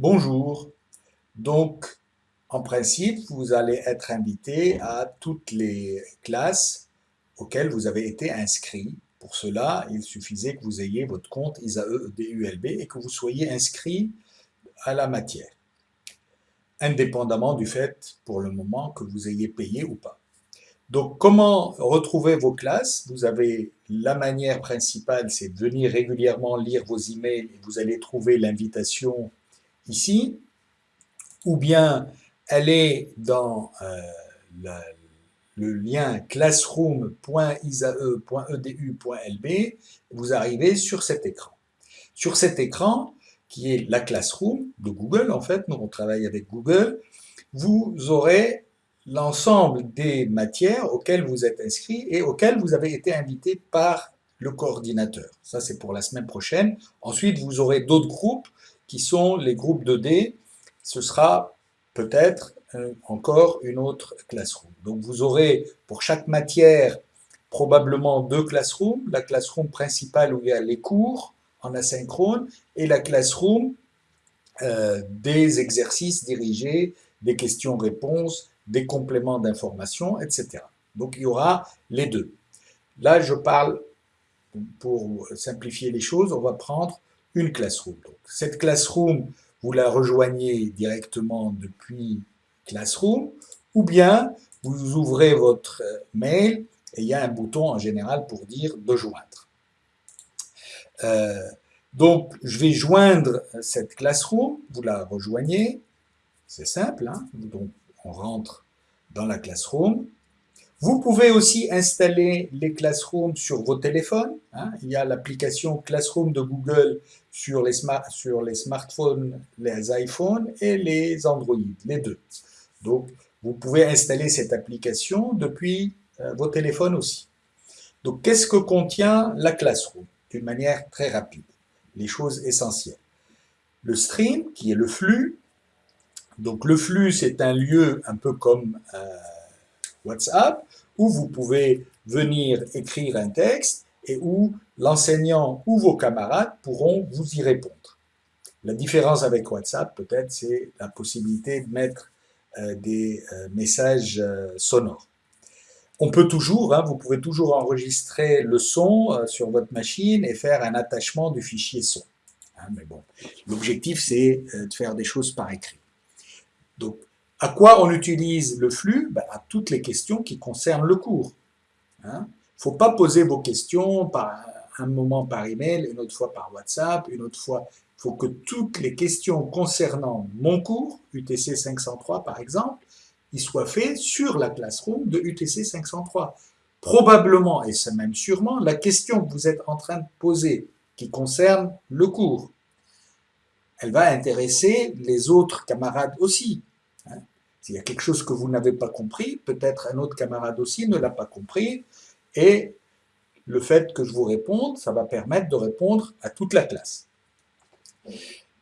Bonjour. Donc, en principe, vous allez être invité à toutes les classes auxquelles vous avez été inscrit. Pour cela, il suffisait que vous ayez votre compte ISAE DULB et que vous soyez inscrit à la matière, indépendamment du fait, pour le moment, que vous ayez payé ou pas. Donc, comment retrouver vos classes? Vous avez la manière principale, c'est de venir régulièrement lire vos emails et vous allez trouver l'invitation ici, ou bien aller dans euh, le lien classroom.isae.edu.lb, vous arrivez sur cet écran. Sur cet écran, qui est la Classroom de Google, en fait, nous on travaille avec Google, vous aurez l'ensemble des matières auxquelles vous êtes inscrit et auxquelles vous avez été invité par le coordinateur. Ça, c'est pour la semaine prochaine. Ensuite, vous aurez d'autres groupes qui sont les groupes 2D. Ce sera peut-être euh, encore une autre classroom. Donc vous aurez pour chaque matière probablement deux classrooms, la classroom principale où il y a les cours en asynchrone et la classroom euh, des exercices dirigés, des questions-réponses, des compléments d'information, etc. Donc il y aura les deux. Là, je parle, pour simplifier les choses, on va prendre une classroom. Donc, cette classroom, vous la rejoignez directement depuis Classroom, ou bien vous ouvrez votre mail et il y a un bouton en général pour dire de joindre. Euh, donc, je vais joindre cette Classroom, vous la rejoignez, c'est simple, hein. donc on rentre dans la Classroom, vous pouvez aussi installer les Classroom sur vos téléphones. Hein. Il y a l'application Classroom de Google sur les, smartphones, les iPhones et les Android, les deux. Donc, vous pouvez installer cette application depuis euh, vos téléphones aussi. Donc, qu'est-ce que contient la Classroom? D'une manière très rapide, les choses essentielles. Le stream, qui est le flux. Donc, le flux, c'est un lieu un peu comme... Euh, WhatsApp, où vous pouvez venir écrire un texte et où l'enseignant ou vos camarades pourront vous y répondre. La différence avec WhatsApp, peut-être, c'est la possibilité de mettre euh, des euh, messages euh, sonores. On peut toujours, hein, vous pouvez toujours enregistrer le son sur votre machine et faire un attachement du fichier son. Hein, mais bon, l'objectif, c'est de faire des choses par écrit. Donc, à quoi on utilise le flux? Ben, À toutes les questions qui concernent le cours. Il hein. ne faut pas poser vos questions par un moment par email, une autre fois par WhatsApp, une autre fois... Il faut que toutes les questions concernant mon cours, UTC 503 par exemple, ils soient faits sur la classroom de UTC 503. Probablement, et c'est même sûrement, la question que vous êtes en train de poser qui concerne le cours, elle va intéresser les autres camarades aussi. S'il y a quelque chose que vous n'avez pas compris, peut-être un autre camarade aussi ne l'a pas compris, et le fait que je vous réponde, ça va permettre de répondre à toute la classe.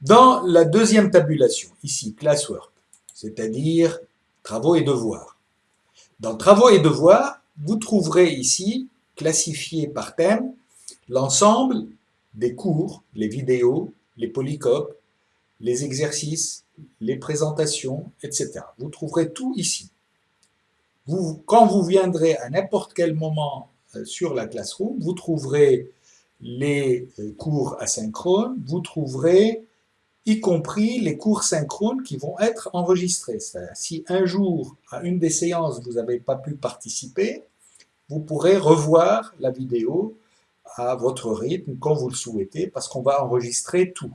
Dans la deuxième tabulation, ici, classwork, c'est-à-dire travaux et devoirs. Dans travaux et devoirs, vous trouverez ici, classifié par thème, l'ensemble des cours, les vidéos, les polycopes, les exercices, les présentations, etc. Vous trouverez tout ici. Quand vous viendrez à n'importe quel moment euh, sur la Classroom, vous trouverez les euh, cours asynchrones, vous trouverez y compris les cours synchrones qui vont être enregistrés. Si un jour, à une des séances, vous n'avez pas pu participer, vous pourrez revoir la vidéo à votre rythme, quand vous le souhaitez, parce qu'on va enregistrer tout.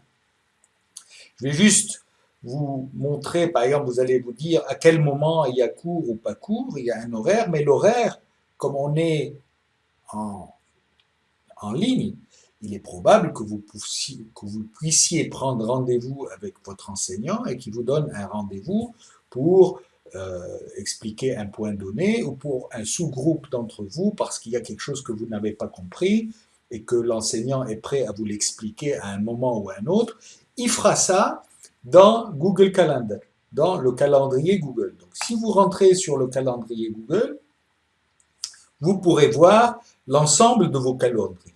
Je vais juste vous montrer, par exemple, vous allez vous dire à quel moment il y a cours ou pas cours, il y a un horaire, mais l'horaire, comme on est en, en ligne, il est probable que vous, puissiez, prendre rendez-vous avec votre enseignant et qu'il vous donne un rendez-vous pour euh, expliquer un point donné ou pour un sous-groupe d'entre vous parce qu'il y a quelque chose que vous n'avez pas compris et que l'enseignant est prêt à vous l'expliquer à un moment ou à un autre, il fera ça dans Google Calendar, dans le calendrier Google. Donc, si vous rentrez sur le calendrier Google, vous pourrez voir l'ensemble de vos calendriers.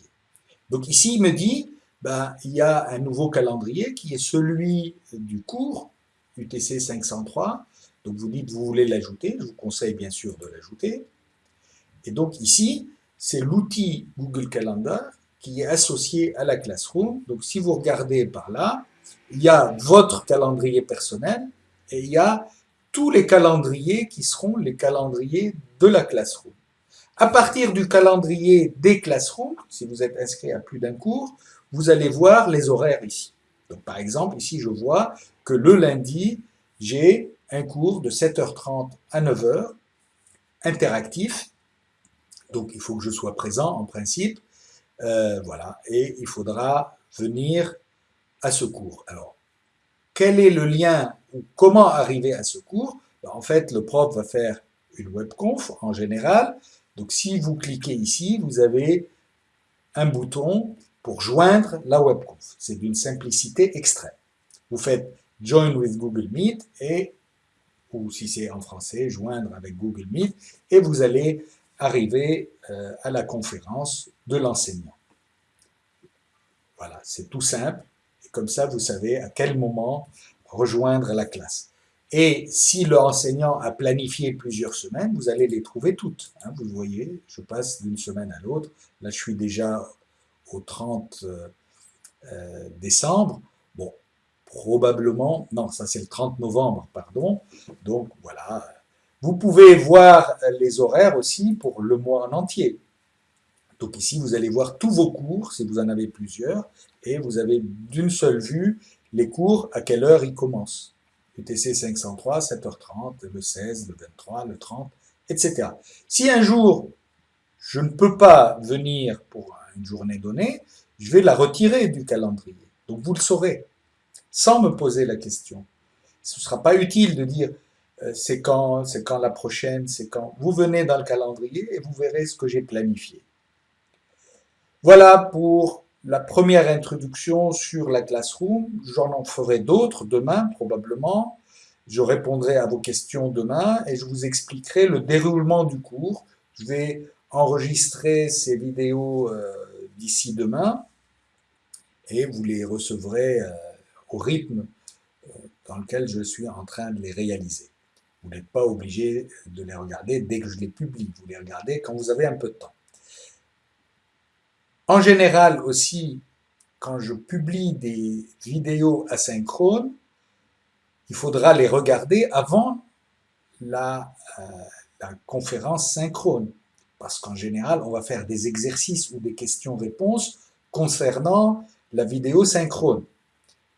Donc ici, il me dit, ben, il y a un nouveau calendrier qui est celui du cours UTC 503. Donc vous dites vous voulez l'ajouter, je vous conseille bien sûr de l'ajouter. Et donc ici, c'est l'outil Google Calendar qui est associé à la Classroom. Donc si vous regardez par là, il y a votre calendrier personnel et il y a tous les calendriers qui seront les calendriers de la Classroom. À partir du calendrier des Classroom, si vous êtes inscrit à plus d'un cours, vous allez voir les horaires ici. Donc par exemple, ici je vois que le lundi, j'ai un cours de 7h30 à 9h, interactif, donc il faut que je sois présent en principe, euh, voilà, et il faudra venir à ce cours. Alors, quel est le lien ou comment arriver à ce cours? Ben, En fait, le prof va faire une webconf en général. Donc, si vous cliquez ici, vous avez un bouton pour joindre la webconf. C'est d'une simplicité extrême. Vous faites Join with Google Meet et, ou si c'est en français, joindre avec Google Meet et vous allez arriver euh, à la conférence de l'enseignant. Voilà, c'est tout simple. Et comme ça, vous savez à quel moment rejoindre la classe. Et si l'enseignant a planifié plusieurs semaines, vous allez les trouver toutes. Hein, vous voyez, je passe d'une semaine à l'autre. Là, je suis déjà au 30 euh, euh, décembre. Bon, probablement, non, ça c'est le 30 novembre, pardon. Donc voilà, vous pouvez voir les horaires aussi pour le mois en entier. Donc ici, vous allez voir tous vos cours, si vous en avez plusieurs, et vous avez d'une seule vue les cours, à quelle heure ils commencent. UTC 503, 7h30, le 16, le 23, le 30, etc. Si un jour, je ne peux pas venir pour une journée donnée, je vais la retirer du calendrier. Donc vous le saurez, sans me poser la question. Ce ne sera pas utile de dire c'est quand, c'est quand la prochaine, c'est quand. Vous venez dans le calendrier et vous verrez ce que j'ai planifié. Voilà pour la première introduction sur la Classroom. J'en en ferai d'autres demain probablement. Je répondrai à vos questions demain et je vous expliquerai le déroulement du cours. Je vais enregistrer ces vidéos euh, d'ici demain et vous les recevrez euh, au rythme dans lequel je suis en train de les réaliser. Vous n'êtes pas obligé de les regarder dès que je les publie. Vous les regardez quand vous avez un peu de temps. En général aussi, quand je publie des vidéos asynchrones, il faudra les regarder avant la, euh, la conférence synchrone. Parce qu'en général, on va faire des exercices ou des questions-réponses concernant la vidéo synchrone.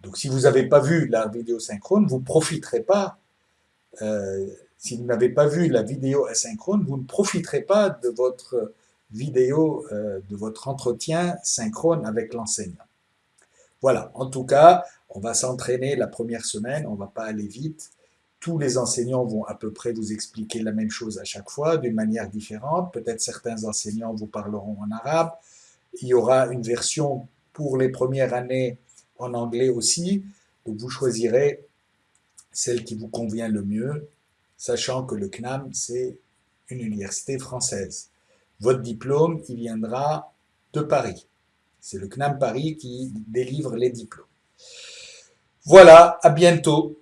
Donc si vous n'avez pas vu la vidéo synchrone, vous ne profiterez pas euh, si vous n'avez pas vu la vidéo asynchrone, vous ne profiterez pas de votre vidéo, euh, de votre entretien synchrone avec l'enseignant. Voilà, en tout cas, on va s'entraîner la première semaine, on ne va pas aller vite. Tous les enseignants vont à peu près vous expliquer la même chose à chaque fois, d'une manière différente. Peut-être certains enseignants vous parleront en arabe. Il y aura une version pour les premières années en anglais aussi. Donc vous choisirez celle qui vous convient le mieux, sachant que le CNAM, c'est une université française. Votre diplôme, il viendra de Paris. C'est le CNAM Paris qui délivre les diplômes. Voilà, à bientôt.